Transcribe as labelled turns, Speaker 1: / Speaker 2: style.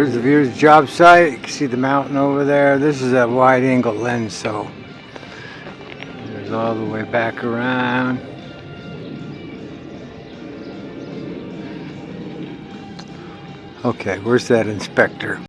Speaker 1: Here's the view of the job site. You can see the mountain over there. This is a wide angle lens, so there's all the way back around. Okay, where's that inspector?